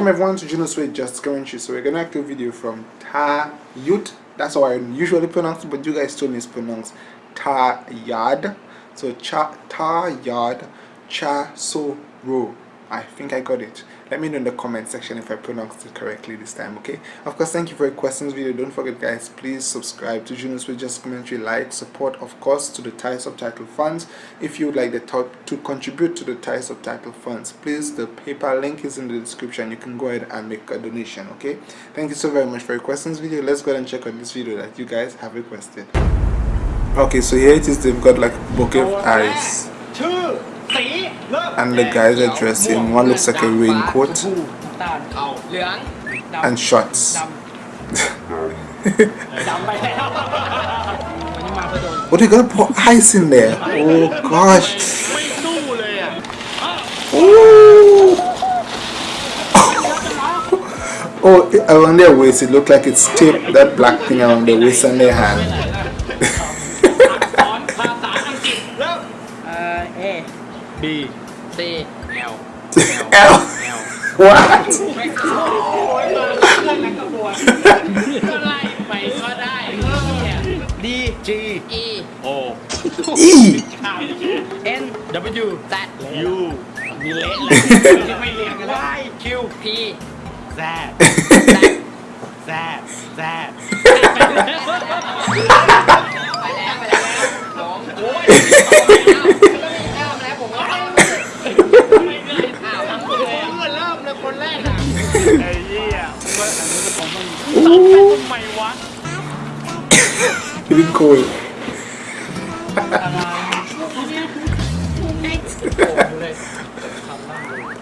Welcome everyone to Juno's Way Just Commentary. So we're gonna do a video from Ta Yut. That's how I usually pronounce it, but you guys it's pronounced Ta Yad. So Cha Ta Yad Cha So Ro. I think I got it let me know in the comment section if I pronounced it correctly this time okay? Of course thank you for your questions video. Don't forget guys please subscribe to Juno's Way Just Commentary. Like support of course to the Thai subtitle funds. If you would like the top to contribute to the Thai subtitle funds please the PayPal link is in the description. You can go ahead and make a donation okay? Thank you so very much for your questions video. Let's go ahead and check out this video that you guys have requested. Okay so here it is. They've got like bouquet of eyes and the guys are dressed in one looks like a raincoat and shorts. Oh, what are you gonna put ice in there. Oh gosh. Ooh. oh around their waist it looked like it's taped that black thing around their waist and their hand B C L L what ก็ไล่ไปก็ได้ D G E O E N W Z U มีเละเลยไม่เรียงกัน Y Q P Z Z Z ไปแล้วไปแล้วสองโอ้ย ไอ้เหี้ยว่าอันนี้จะผมต้องตัดไปทำไมวะ Feeling cold เลย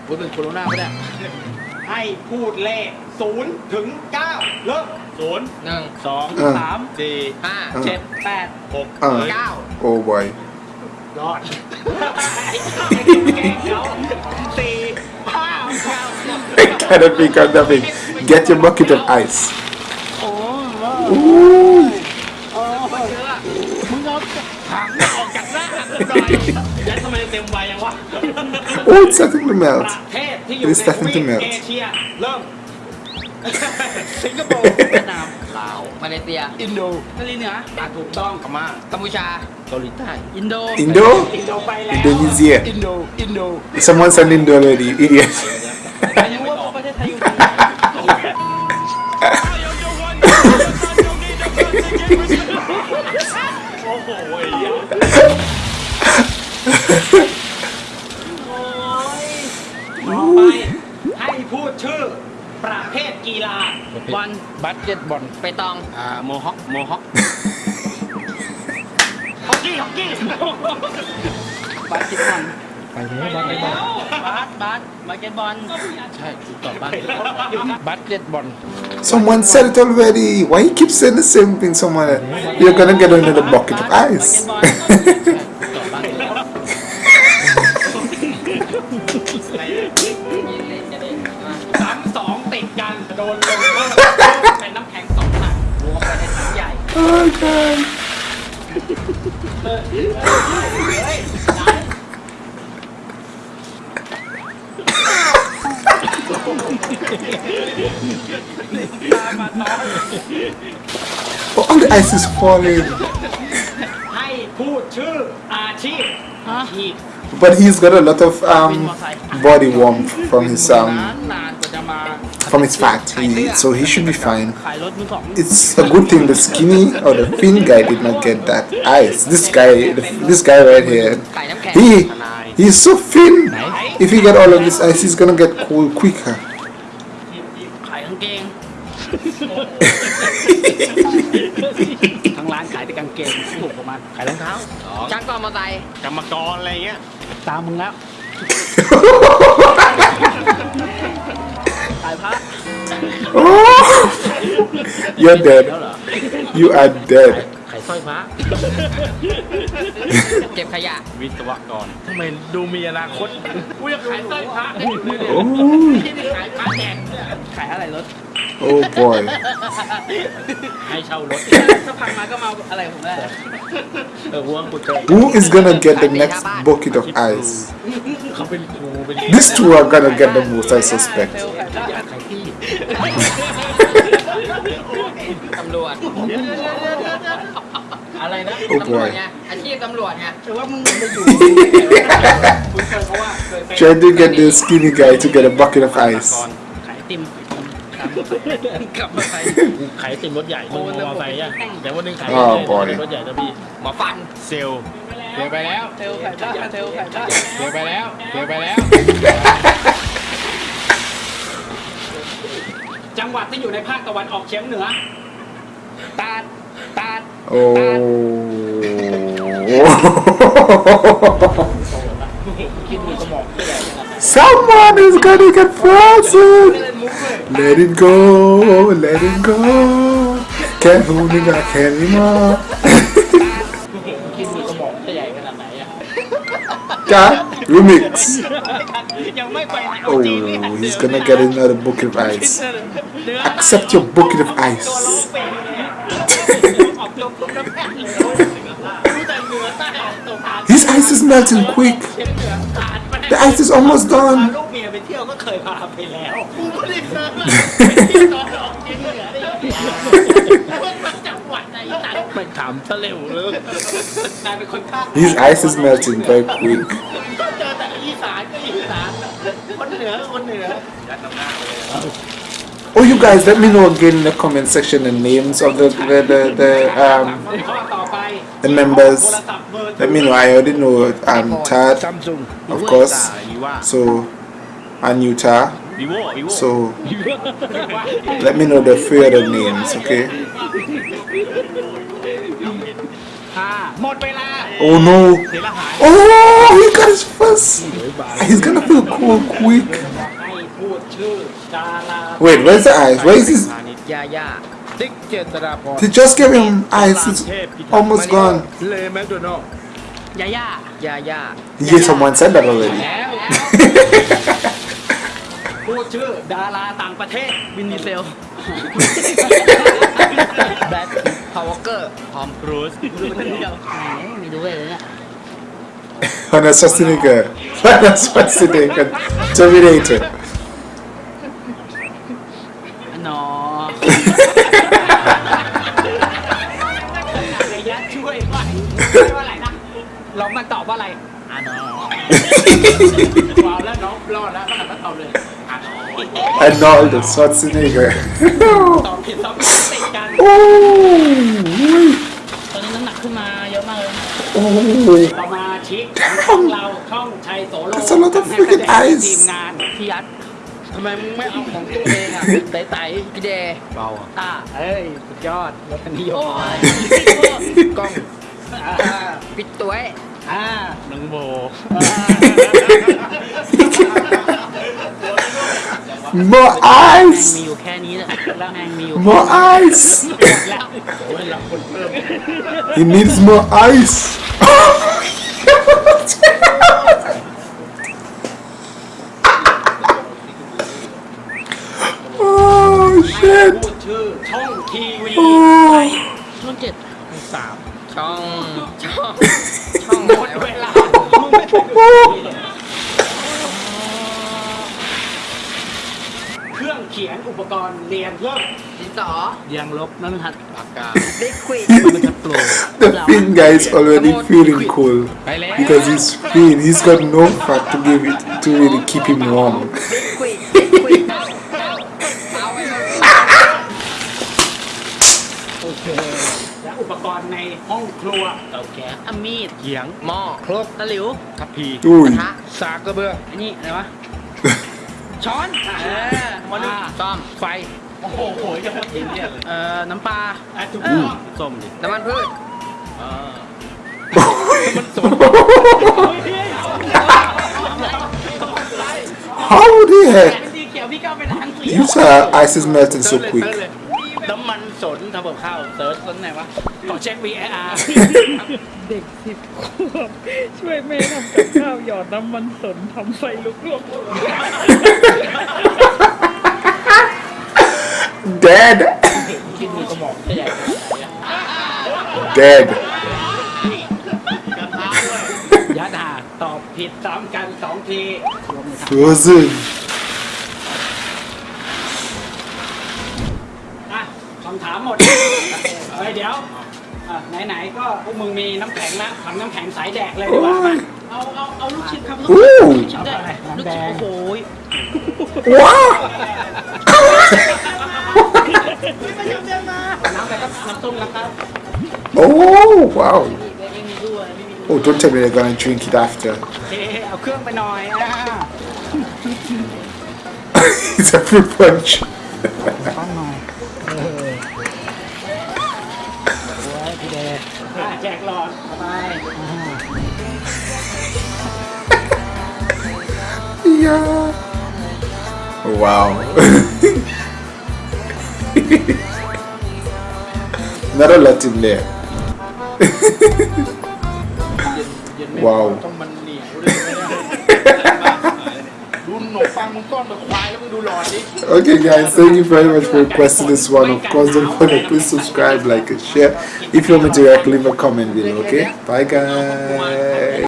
พูดเป็นโคโรนาไม่ได้ให้พูดเลขศูนย์ถึงเก้าเริ่มศูนย์หนึ่งสองสามสี่ห้าเจ็ดแปดหก uh, เก้า oh boy รอดสี่ห้าเก้า cannot be nothing get your bucket of ice โอ้โหมึงเอาหางออกจากหน้าหน่อยแล้วทำไมเต็มใบยังวะ oh it's starting to ป melt ระเทศที่อยู่ It's ในท starting วี to ป melt เอเชียเริ่ม สิงคโปร์เวียดนามลาว มาเลเซีย อินโดเกาหลีเหนืออ่ะถูกต้องกมา กัมพูชา เกาหลีใต้ อินโด Indo อินโดไปแล้ว Indonesia อินโดอินโด someone send Indo already you idiot ต่อไปให้พูดชื่อประเภทกีฬาบอลบัสเก็ตบอลไปตองอ่าโมฮอคโมฮอคฮอกกี้ฮอกกี้บาสเกตบอล ไปแล้วบาสเกตบอล บาสบาสบาสเกตบอล ใช่ถูกตอบบาสบาสเกตบอล someone said it already why you keep saying the same thing someone you're gonna get another bucket of ice ตอ ice is falling. but he's got a lot of um, body warmth from his um, from his fat, he, so he should be fine. It's a good thing the skinny or the thin guy did not get that ice. This guy, this guy right here, he he's so thin. If he get all of this ice, he's gonna get cold quicker. ทั้งร้านขายแต่กางเกงถูกประมาณขายรองเท้าช่างต่อมอเตอร์ไซค์กรรมกรอะไรเงี้ย ตามมึงแล้วขายพระ Oh, you're dead. You are dead. ขายสร้อยพระ เก็บขยะ วิศวกรทำไมดูมีอนาคตกูอยากขายสร้อยพระ Oh, ที่นี่ขายพระแจกขายอะไรรถ oh boy. ให้เช่ารถ ถ้าพังมาก็มาอะไรผมได้ เออห่วงกูเจอ Who is gonna get the next bucket of ice? เขาเป็นครูเป็น These two are gonna get the most, I suspect. อยากใครที่ ตำรวจ อะไรนะ Oh ตำรวจ boy. ไงอาชีพตำรวจไงแต่ว่ามึงไปอยู่คุณเคยเขาว่าเคยไป Trying to get the skinny guy to get a bucket of ก่อน ice. ขายไอติมกลับมาขายขายไอติมรถใหญ่มึงมอเตอร์ไซค์อะแต่วันหนึงขายอ๋อ boy รถใหญ่นะพี่หมอฟันเซลล์เซลล์ไปแล้วเทลไข่ได้เทลไข่ได้เซลล์ไปแล้วเซลล์ไปแล้ว จังหวัดที่อยู่ในภาคตะวันออกเฉียงเหนือตาดตาด Oh. คิดดูสมองที่ใหญ่ขนาดไหน Someone is gonna get frozen. เล่นมุกเลย Let it go, let it go. Can't hold it back anymore. คิดดูสมองที่ใหญ่ขนาดไหนอะ That remix. ยังไม่ไปไหน Oh, he's gonna get another bucket of ice. Accept your bucket of ตัวร้อง ice. melting quick. เฉียงเหนือตาดไป The ice is almost พา done. ลูกเมียไปเที่ยวก็เคยพาไปแล้วกูไม่ได้เจอไปเที่ยวตอนออกเฉียงเหนือได้ยังไงมันจังหวัดไหนตัดไปถามซะเร็วเลยกลายเป็นคนภาค His ice is melting very quick. ก็เจอแต่อีสานก็อีสานคนเหนือก็คนเหนือ Oh, you guys, let me know again in the comment section the names of the the the, the um ข้อต่อไป the members let me know i already know um tad of course. So and utah so let me know the three other names okay? Oh no. Oh he got his first. He's gonna feel cool quick. Wait where's the eyes? Where is his ยาย่า ติ๊กเจษฎาพร They just gave him eyes. It's almost gone. เลแมคโดนัล ยาย่ายาย่า Yeah, someone said that already. แล้ว พูดชื่อดาราต่างประเทศ วินดีเซล แบทพาวเวอร์เกอร์ ทอมครูซ ดูคนเดียวไหนมีด้วยเลยเนี่ย Arnold Schwarzenegger. Arnold Schwarzenegger. Terminator. ว่าอะไรอ่านอว้าวแล้วน้องรอดแล้วมันก็ตอบเลยอ่านอ Arnold Schwarzenegger. ตอบผิดตอบติดกัน oh, ตอนนี้น้ำหนักขึ้นมาเยอะมากเลย oh. สมาชิกของเราช่องชัยโสโล That's a lot of freaking ทีม eyes. งานพี่ยัดทำไมมึงไม่เอาของตัวเองอะไต่ไต่พี่เดย์เบาอะต้าเอ้ยสุดยอดรถคันนี้ยโอ้กยกล้องอ่าปิดตัวไว้ อ่าน้องโบ More แม่ง eyes. มีอยู่แค่นี้แหละแล้วแม่งมีอยู่ More eyes. แล้วโอ้ยเราคนเพิ่ม He needs more ice. oh พู shit. ดชื่อช่องทีวี Oh. ช่องเจ็ด สาม ช่อง ช่อง ช่อง หมด เวลามึงไม่ไปดูทีวีเครื่องเขียนอุปกรณ์เรียนเพิ่มดินสอ ยังลบน้ำหัดปากกาลิควิดมันจะโปร The fin guy is already feeling cool ไปแล้ว because he's thin. He's got no fat to give it to really keep him warm. โอเค และอุปกรณ์ในห้องครัวเตาแก๊สเอามีดเขียงหม้อครกตะหลิวทัพพีกระ Ui. ทะสากกระเบืออันนี้อะไรวะ ช้อนเออมาดูซ่อมไฟ โอ้โหโหยจะหมดทิ้งเนี่ยเลยเอ่อน้ำปลาอะถูกต้องส้มดิน้ำมันพืชอ่า How the เป็น heck? สีเขียวพี่ก้าวไปทางสี You saw ice is melting so เซิร์ช quick. ร์ชตรงไหนวะขอเช็ค VAR เด็กสิบขวบช่วยแม่ทำกับข้าวหยอดน้ำมันสนทำไฟลุกลวก Dead. คิดดูสมองจะใหญ่ขนาดไหนอะ Dead. ยะดาตอบผผิดซ้ำกันสองที Frozen อะคำถามหมด เฮ้ยเดี๋ยวอะ ไหนๆก็พวกมึงมีน้ำแข็งนะทำน้ำแข็งใสแดกเลยดีกว่ามาเอาเอาเอาลูกชิ้นครับลูก Ooh ชิ้นได้ลูกชิ้นโอ้โห Wow น้ำอะไรครับน้ำต้มนะครับ Oh wow ไม่มีด้วยไม่มี Oh don't tell me they're gonna drink it after โอเคเอาเครื่องไปหน่อยอะ It's a fruit punch god. Wow. Not a lot in there. wow. okay guys thank you very much for requesting this one of course don't forget please subscribe like and share if you want me to react leave a comment below okay bye guys